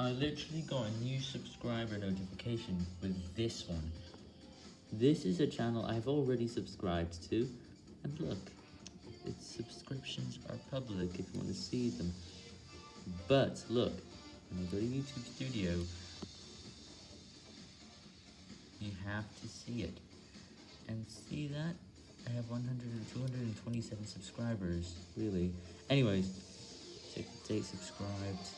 I literally got a new subscriber notification with this one. This is a channel I've already subscribed to, and look, its subscriptions are public if you want to see them. But look, when I go to YouTube Studio, you have to see it. And see that? I have 100 227 subscribers, really. Anyways, check the date subscribed.